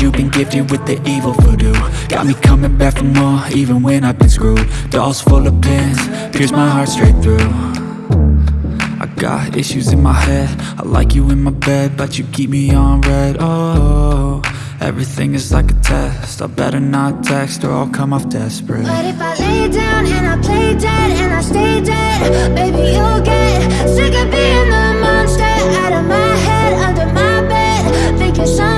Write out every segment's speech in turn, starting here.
you've been gifted with the evil voodoo. Got me coming back for more, even when I've been screwed. Dolls full of pins, pierce my heart straight through. I got issues in my head. I like you in my bed, but you keep me on red. Oh, everything is like a test. I better not text or I'll come off desperate. But if I lay down and I play dead and I stay dead Baby, you'll get sick of being the monster Out of my head, under my bed Thinking something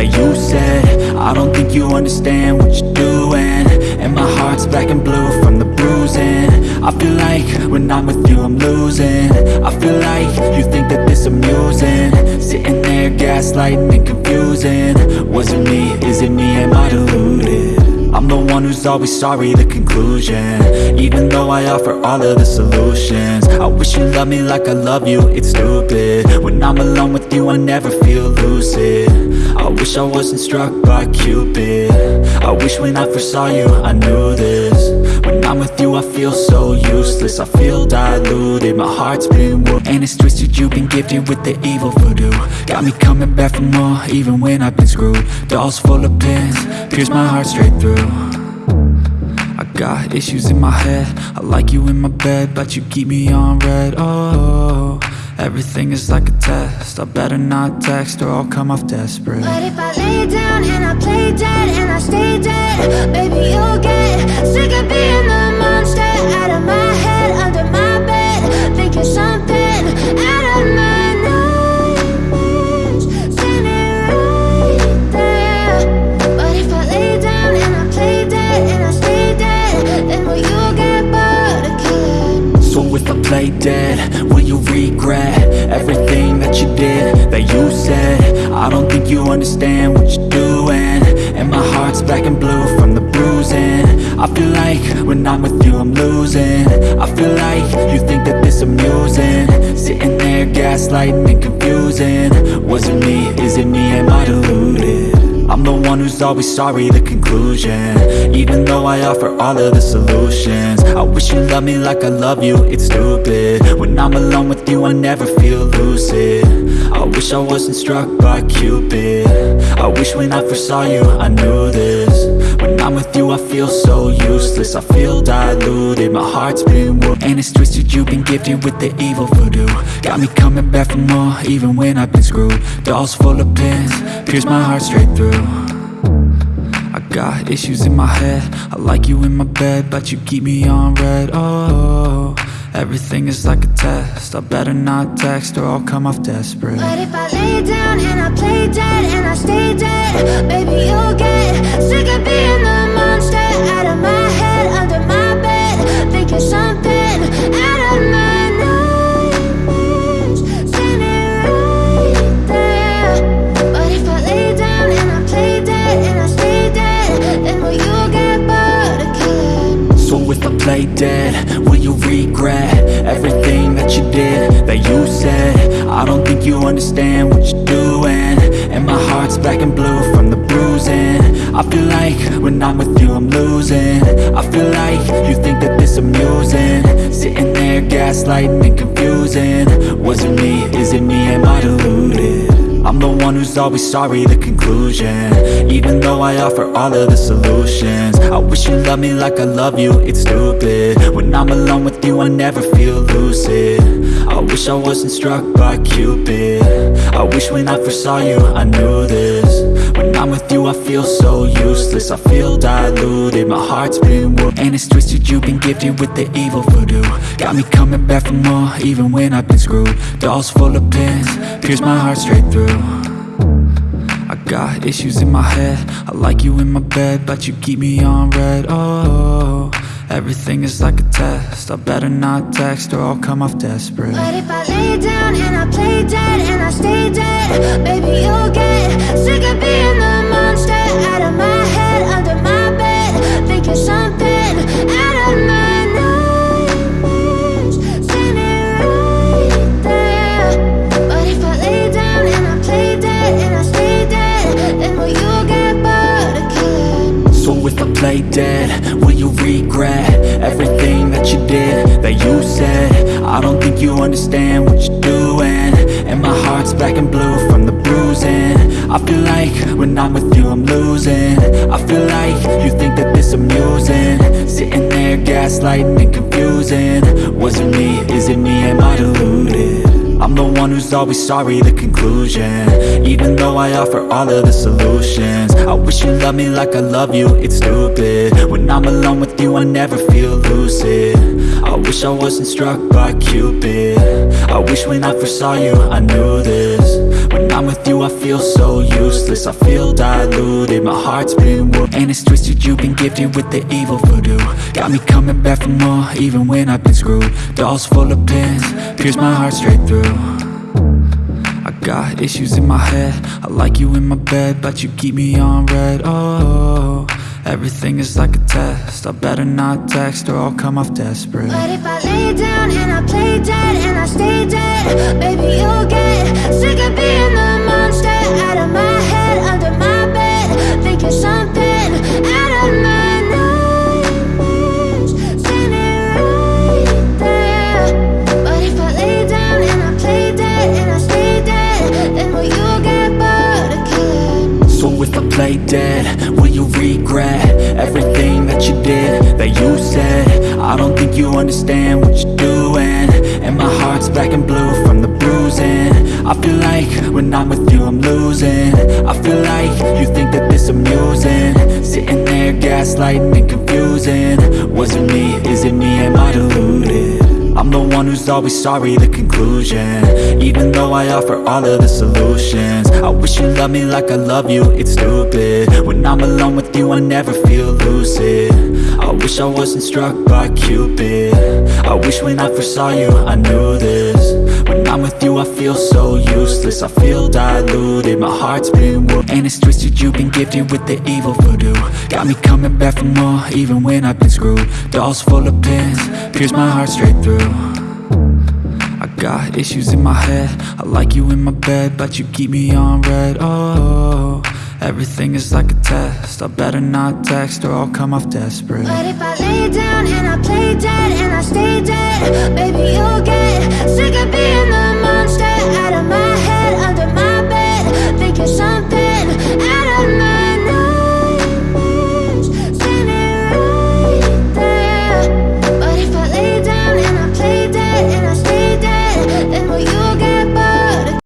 that you said. I don't think you understand what you're doing. And my heart's black and blue from the bruising. I feel like when I'm with you I'm losing. I feel like you think that this amusing. Sitting there gaslighting and confusing. Was it me, is it me, am I deluded? I'm the one who's always sorry, the conclusion. Even though I offer all of the solutions. I wish you loved me like I love you, it's stupid. When I'm alone with you, I never feel lucid I wish I wasn't struck by Cupid. I wish when I first saw you, I knew this. When I'm with you, I feel so useless. I feel diluted, my heart's been wounded And it's twisted, you've been gifted with the evil voodoo. Got me coming back for more, even when I've been screwed. Dolls full of pins, pierce my heart straight through. I got issues in my head. I like you in my bed, but you keep me on red. Oh, everything is like a test. I better not text or I'll come off desperate. But if I lay down and I play dead and I stay dead Play dead, will you regret Everything that you did, that you said? I don't think you understand what you're doing. And my heart's black and blue from the bruising. I feel like when I'm with you I'm losing. I feel like you think that this amusing. Sitting there gaslighting and confusing. Was it me, is it me, am I deluded? I'm the one who's always sorry, the conclusion. Even though I offer all of the solutions wish you loved me like I love you, it's stupid. When I'm alone with you, I never feel lucid. I wish I wasn't struck by Cupid. I wish when I first saw you, I knew this. When I'm with you, I feel so useless. I feel diluted, my heart's been wounded. And it's twisted, you've been gifted with the evil voodoo. Got me coming back for more, even when I've been screwed. Dolls full of pins, pierce my heart straight through got issues in my head. I like you in my bed, but you keep me on red. Oh, everything is like a test. I better not text or I'll come off desperate. But if I lay down and I play dead and I stay dead Baby, you'll get sick of being the monster Out of my head, under my bed Thinking something out you said I don't think you understand what you're doing. And my heart's black and blue from the bruising. I feel like when I'm with you I'm losing. I feel like you think that this amusing. Sitting there gaslighting and confusing. Was it me, is it me, always sorry, the conclusion. Even though I offer all of the solutions I wish you loved me like I love you, it's stupid. When I'm alone with you, I never feel lucid. I wish I wasn't struck by Cupid. I wish when I first saw you, I knew this. When I'm with you, I feel so useless I feel diluted, my heart's been wounded And it's twisted, you've been gifted with the evil voodoo. Got me coming back for more, even when I've been screwed. Dolls full of pins, pierce my heart straight through got issues in my head. I like you in my bed, but you keep me on red. Oh, everything is like a test. I better not text or I'll come off desperate. But if I lay down and I play dead and I stay dead Baby, you'll get if I play dead? Will you regret everything that you did, that you said? I don't think you understand what you're doing. And my heart's black and blue from the bruising. I feel like when I'm with you I'm losing. I feel like you think that this amusing. Sitting there gaslighting and confusing. Was it me, is it me, am I deluded? I'm the one who's always sorry, the conclusion. Even though I offer all of the solutions I wish you loved me like I love you, it's stupid. When I'm alone with you, I never feel lucid. I wish I wasn't struck by Cupid. I wish when I first saw you, I knew this I'm with you, I feel so useless. I feel diluted, my heart's been wounded And it's twisted, you've been gifted with the evil voodoo. Got me coming back for more, even when I've been screwed. Dolls full of pins, pierce my heart straight through. I got issues in my head. I like you in my bed But you keep me on red. Oh, everything is like a test. I better not text or I'll come off desperate. But if I lay down and I play dead and I stay dead Baby, you'll get sick of being the monster Out of my head, under my bed Thinking something out of my nightmares. Standing right there. But if I lay down and I play dead and I stay dead Then will you get bored of killing So if I play dead, you said. I don't think you understand what you're doing. And my heart's black and blue from the bruising. I feel like when I'm with you I'm losing. I feel like you think that this amusing. Sitting there gaslighting and confusing. Was it me, is it me, am I deluded? One who's always sorry, the conclusion. Even though I offer all of the solutions I wish you loved me like I love you, it's stupid. When I'm alone with you, I never feel lucid. I wish I wasn't struck by Cupid. I wish when I first saw you, I knew this. When I'm with you, I feel so useless. I feel diluted, my heart's been wounded. And it's twisted, you've been gifted with the evil voodoo. Got me coming back for more, even when I've been screwed. Dolls full of pins, pierce my heart straight through got issues in my head. I like you in my bed But you keep me on red. Oh, everything is like a test. I better not text or I'll come off desperate. But if I lay down and I play dead and I stay dead Baby, you'll get sick of being